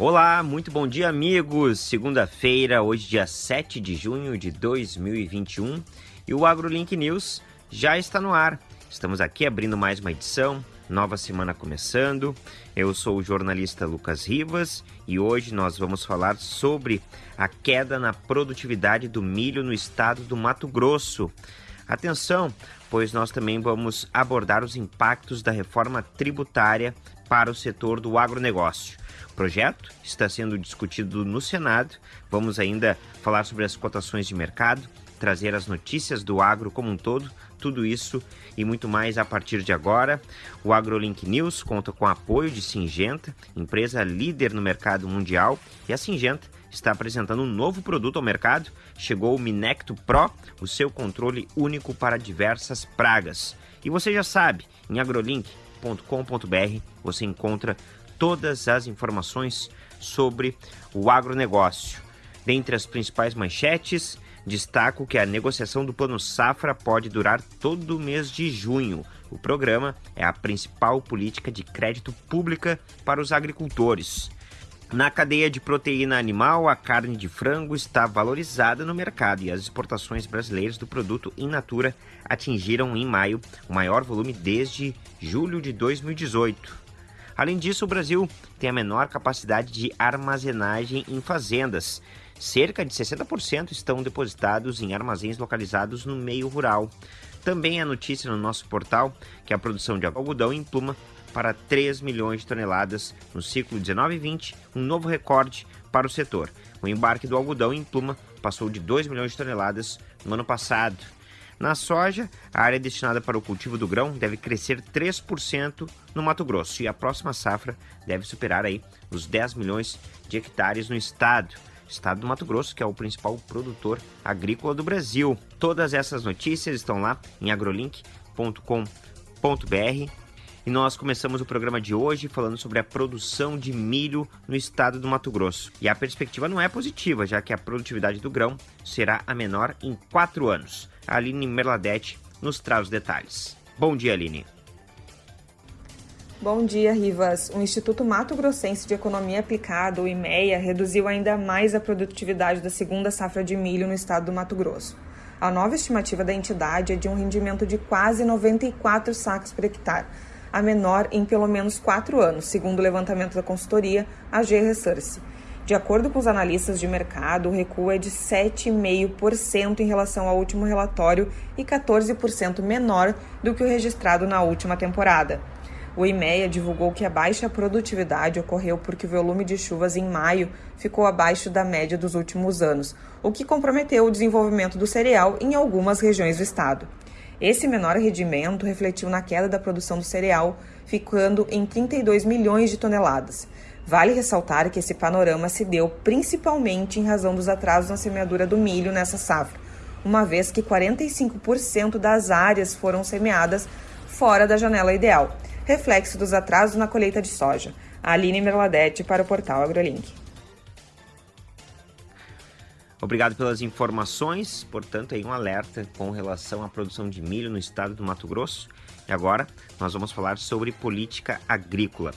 Olá, muito bom dia, amigos. Segunda-feira, hoje, dia 7 de junho de 2021, e o AgroLink News já está no ar. Estamos aqui abrindo mais uma edição, nova semana começando. Eu sou o jornalista Lucas Rivas e hoje nós vamos falar sobre a queda na produtividade do milho no estado do Mato Grosso. Atenção, pois nós também vamos abordar os impactos da reforma tributária para o setor do agronegócio. O projeto está sendo discutido no Senado. Vamos ainda falar sobre as cotações de mercado, trazer as notícias do agro como um todo, tudo isso e muito mais a partir de agora. O AgroLink News conta com o apoio de Singenta, empresa líder no mercado mundial, e a Singenta está apresentando um novo produto ao mercado. Chegou o Minecto Pro, o seu controle único para diversas pragas. E você já sabe, em agrolink.com.br você encontra todas as informações sobre o agronegócio. Dentre as principais manchetes, destaco que a negociação do Plano Safra pode durar todo o mês de junho. O programa é a principal política de crédito pública para os agricultores. Na cadeia de proteína animal, a carne de frango está valorizada no mercado e as exportações brasileiras do produto in natura atingiram em maio o maior volume desde julho de 2018. Além disso, o Brasil tem a menor capacidade de armazenagem em fazendas. Cerca de 60% estão depositados em armazéns localizados no meio rural. Também é notícia no nosso portal que a produção de algodão em pluma para 3 milhões de toneladas no ciclo 19-20, um novo recorde para o setor. O embarque do algodão em pluma passou de 2 milhões de toneladas no ano passado. Na soja, a área destinada para o cultivo do grão deve crescer 3% no Mato Grosso e a próxima safra deve superar aí os 10 milhões de hectares no estado. Estado do Mato Grosso, que é o principal produtor agrícola do Brasil. Todas essas notícias estão lá em agrolink.com.br. E nós começamos o programa de hoje falando sobre a produção de milho no estado do Mato Grosso. E a perspectiva não é positiva, já que a produtividade do grão será a menor em quatro anos. A Aline Merladete nos traz os detalhes. Bom dia, Aline. Bom dia, Rivas. O Instituto Mato Grossense de Economia Aplicada, o IMEA, reduziu ainda mais a produtividade da segunda safra de milho no estado do Mato Grosso. A nova estimativa da entidade é de um rendimento de quase 94 sacos por hectare, a menor em pelo menos quatro anos, segundo o levantamento da consultoria AG Resource. De acordo com os analistas de mercado, o recuo é de 7,5% em relação ao último relatório e 14% menor do que o registrado na última temporada. O IMEA divulgou que a baixa produtividade ocorreu porque o volume de chuvas em maio ficou abaixo da média dos últimos anos, o que comprometeu o desenvolvimento do cereal em algumas regiões do estado. Esse menor rendimento refletiu na queda da produção do cereal, ficando em 32 milhões de toneladas. Vale ressaltar que esse panorama se deu principalmente em razão dos atrasos na semeadura do milho nessa safra, uma vez que 45% das áreas foram semeadas fora da janela ideal, reflexo dos atrasos na colheita de soja. Aline Merladete para o portal AgroLink. Obrigado pelas informações. Portanto, aí um alerta com relação à produção de milho no estado do Mato Grosso. E agora nós vamos falar sobre política agrícola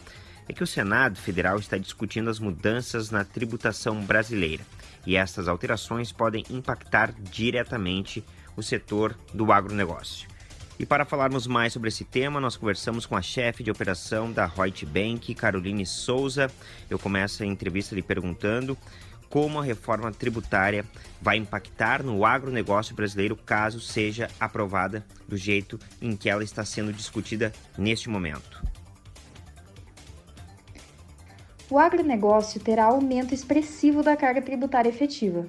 é que o Senado Federal está discutindo as mudanças na tributação brasileira e estas alterações podem impactar diretamente o setor do agronegócio. E para falarmos mais sobre esse tema, nós conversamos com a chefe de operação da Reut Bank, Caroline Souza. Eu começo a entrevista lhe perguntando como a reforma tributária vai impactar no agronegócio brasileiro caso seja aprovada do jeito em que ela está sendo discutida neste momento o agronegócio terá aumento expressivo da carga tributária efetiva.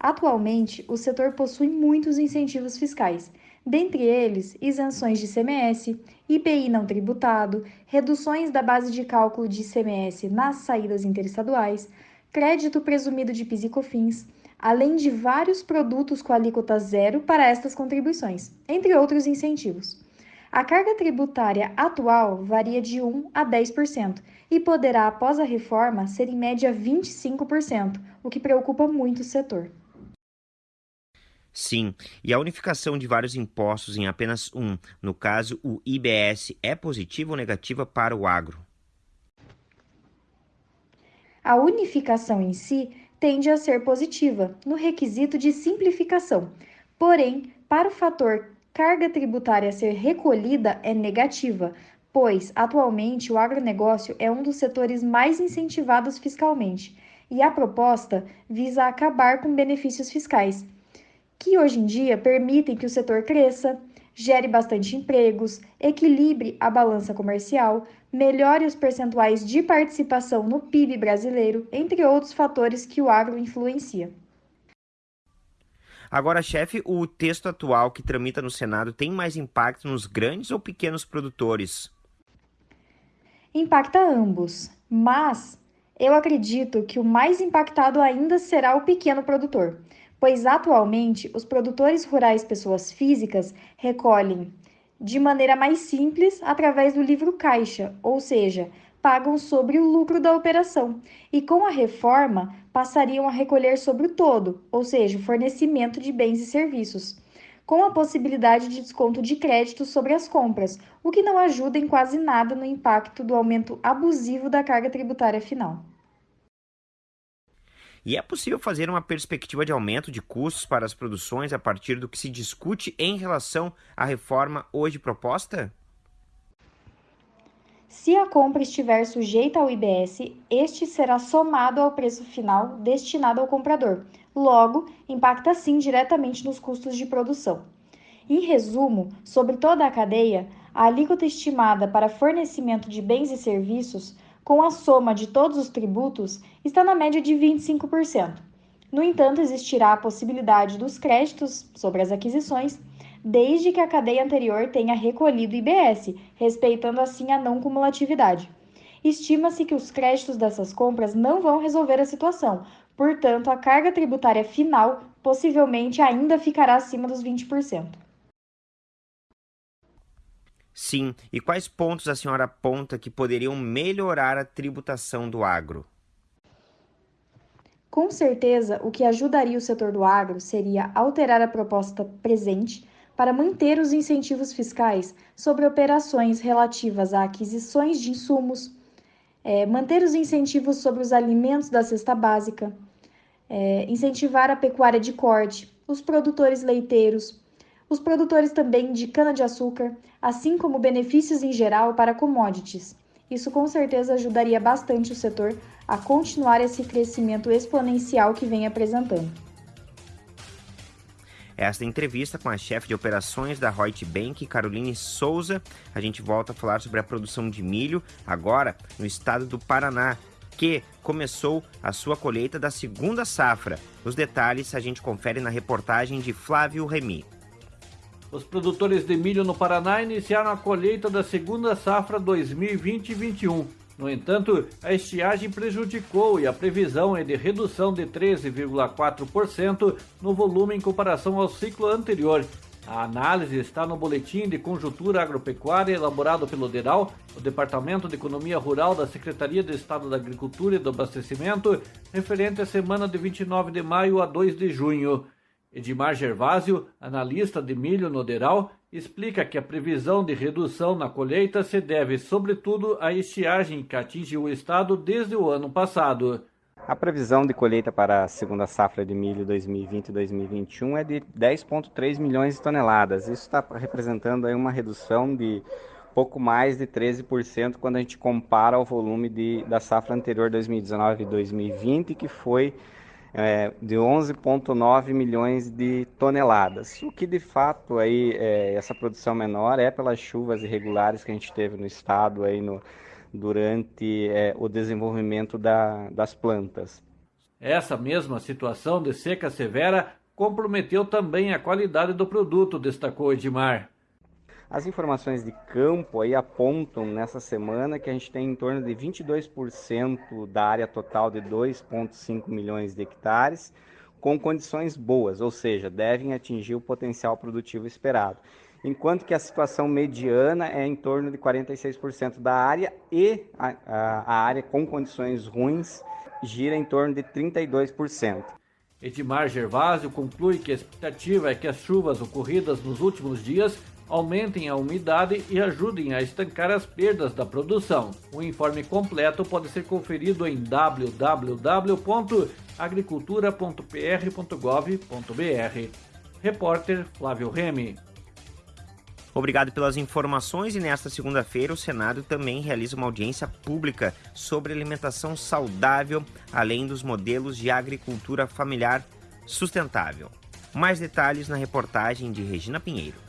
Atualmente, o setor possui muitos incentivos fiscais, dentre eles isenções de CMS, IPI não tributado, reduções da base de cálculo de ICMS nas saídas interestaduais, crédito presumido de PIS e COFINS, além de vários produtos com alíquota zero para estas contribuições, entre outros incentivos. A carga tributária atual varia de 1 a 10% e poderá, após a reforma, ser em média 25%, o que preocupa muito o setor. Sim, e a unificação de vários impostos em apenas um, no caso o IBS, é positiva ou negativa para o agro? A unificação em si tende a ser positiva no requisito de simplificação, porém, para o fator carga tributária ser recolhida é negativa, pois atualmente o agronegócio é um dos setores mais incentivados fiscalmente e a proposta visa acabar com benefícios fiscais, que hoje em dia permitem que o setor cresça, gere bastante empregos, equilibre a balança comercial, melhore os percentuais de participação no PIB brasileiro, entre outros fatores que o agro influencia. Agora, chefe, o texto atual que tramita no Senado tem mais impacto nos grandes ou pequenos produtores? Impacta ambos, mas eu acredito que o mais impactado ainda será o pequeno produtor, pois atualmente os produtores rurais pessoas físicas recolhem de maneira mais simples através do livro caixa, ou seja, pagam sobre o lucro da operação, e com a reforma passariam a recolher sobre o todo, ou seja, o fornecimento de bens e serviços, com a possibilidade de desconto de crédito sobre as compras, o que não ajuda em quase nada no impacto do aumento abusivo da carga tributária final. E é possível fazer uma perspectiva de aumento de custos para as produções a partir do que se discute em relação à reforma hoje proposta? Se a compra estiver sujeita ao IBS, este será somado ao preço final destinado ao comprador. Logo, impacta sim diretamente nos custos de produção. Em resumo, sobre toda a cadeia, a alíquota estimada para fornecimento de bens e serviços, com a soma de todos os tributos, está na média de 25%. No entanto, existirá a possibilidade dos créditos sobre as aquisições desde que a cadeia anterior tenha recolhido IBS, respeitando assim a não cumulatividade. Estima-se que os créditos dessas compras não vão resolver a situação, portanto, a carga tributária final possivelmente ainda ficará acima dos 20%. Sim, e quais pontos a senhora aponta que poderiam melhorar a tributação do agro? Com certeza, o que ajudaria o setor do agro seria alterar a proposta presente para manter os incentivos fiscais sobre operações relativas a aquisições de insumos, é, manter os incentivos sobre os alimentos da cesta básica, é, incentivar a pecuária de corte, os produtores leiteiros, os produtores também de cana-de-açúcar, assim como benefícios em geral para commodities. Isso com certeza ajudaria bastante o setor a continuar esse crescimento exponencial que vem apresentando. Esta entrevista com a chefe de operações da Reut Bank, Caroline Souza. A gente volta a falar sobre a produção de milho, agora no estado do Paraná, que começou a sua colheita da segunda safra. Os detalhes a gente confere na reportagem de Flávio Remy. Os produtores de milho no Paraná iniciaram a colheita da segunda safra 2020-21. No entanto, a estiagem prejudicou e a previsão é de redução de 13,4% no volume em comparação ao ciclo anterior. A análise está no Boletim de Conjuntura Agropecuária elaborado pelo DERAL, o Departamento de Economia Rural da Secretaria de Estado da Agricultura e do Abastecimento, referente à semana de 29 de maio a 2 de junho. Edmar Gervásio, analista de milho no DERAL, explica que a previsão de redução na colheita se deve, sobretudo, à estiagem que atinge o estado desde o ano passado. A previsão de colheita para a segunda safra de milho 2020-2021 é de 10,3 milhões de toneladas. Isso está representando aí uma redução de pouco mais de 13% quando a gente compara o volume de, da safra anterior 2019-2020, que foi é, de 11,9 milhões de toneladas. O que de fato aí é, essa produção menor é pelas chuvas irregulares que a gente teve no estado aí no, durante é, o desenvolvimento da, das plantas. Essa mesma situação de seca severa comprometeu também a qualidade do produto, destacou Edmar. As informações de campo aí apontam nessa semana que a gente tem em torno de 22% da área total de 2,5 milhões de hectares com condições boas, ou seja, devem atingir o potencial produtivo esperado. Enquanto que a situação mediana é em torno de 46% da área e a, a, a área com condições ruins gira em torno de 32%. Edmar Gervásio conclui que a expectativa é que as chuvas ocorridas nos últimos dias aumentem a umidade e ajudem a estancar as perdas da produção. O informe completo pode ser conferido em www.agricultura.pr.gov.br. Repórter Flávio Remy. Obrigado pelas informações e nesta segunda-feira o Senado também realiza uma audiência pública sobre alimentação saudável, além dos modelos de agricultura familiar sustentável. Mais detalhes na reportagem de Regina Pinheiro.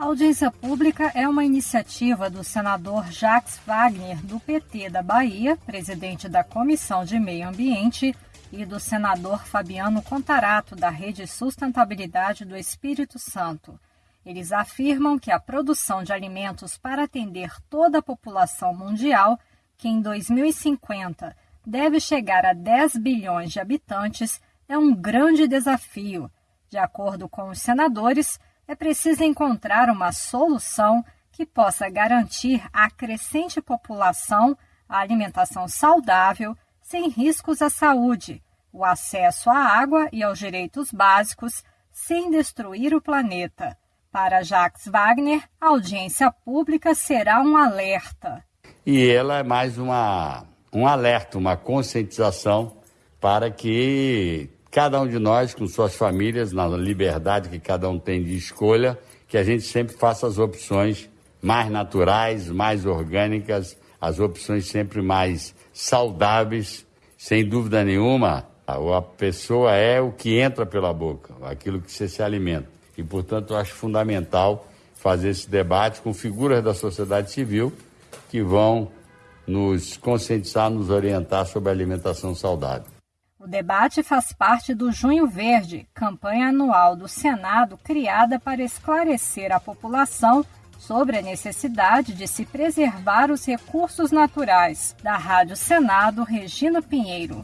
A audiência pública é uma iniciativa do senador Jacques Wagner, do PT da Bahia, presidente da Comissão de Meio Ambiente, e do senador Fabiano Contarato, da Rede Sustentabilidade do Espírito Santo. Eles afirmam que a produção de alimentos para atender toda a população mundial, que em 2050 deve chegar a 10 bilhões de habitantes, é um grande desafio. De acordo com os senadores, é preciso encontrar uma solução que possa garantir à crescente população a alimentação saudável, sem riscos à saúde, o acesso à água e aos direitos básicos, sem destruir o planeta. Para Jacques Wagner, a audiência pública será um alerta. E ela é mais uma, um alerta, uma conscientização para que cada um de nós, com suas famílias, na liberdade que cada um tem de escolha, que a gente sempre faça as opções mais naturais, mais orgânicas, as opções sempre mais saudáveis. Sem dúvida nenhuma, a pessoa é o que entra pela boca, aquilo que você se alimenta. E, portanto, eu acho fundamental fazer esse debate com figuras da sociedade civil que vão nos conscientizar, nos orientar sobre a alimentação saudável. O debate faz parte do Junho Verde, campanha anual do Senado criada para esclarecer a população sobre a necessidade de se preservar os recursos naturais. Da Rádio Senado, Regina Pinheiro.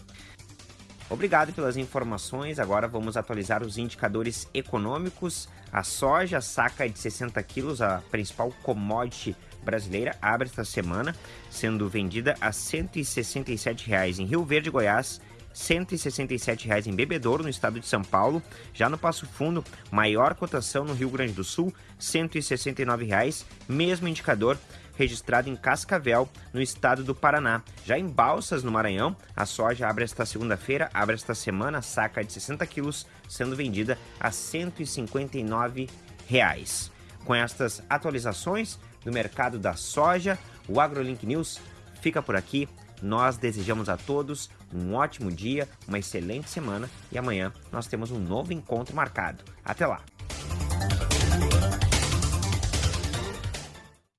Obrigado pelas informações. Agora vamos atualizar os indicadores econômicos. A soja, saca de 60 quilos, a principal commodity brasileira, abre esta semana, sendo vendida a 167 reais em Rio Verde, Goiás, R$ 167,00 em Bebedouro, no estado de São Paulo. Já no Passo Fundo, maior cotação no Rio Grande do Sul, R$ 169,00, mesmo indicador registrado em Cascavel, no estado do Paraná. Já em Balsas, no Maranhão, a soja abre esta segunda-feira, abre esta semana, saca de 60 quilos, sendo vendida a 159,00 reais. Com estas atualizações do mercado da soja, o AgroLink News fica por aqui. Nós desejamos a todos um ótimo dia, uma excelente semana e amanhã nós temos um novo encontro marcado. Até lá!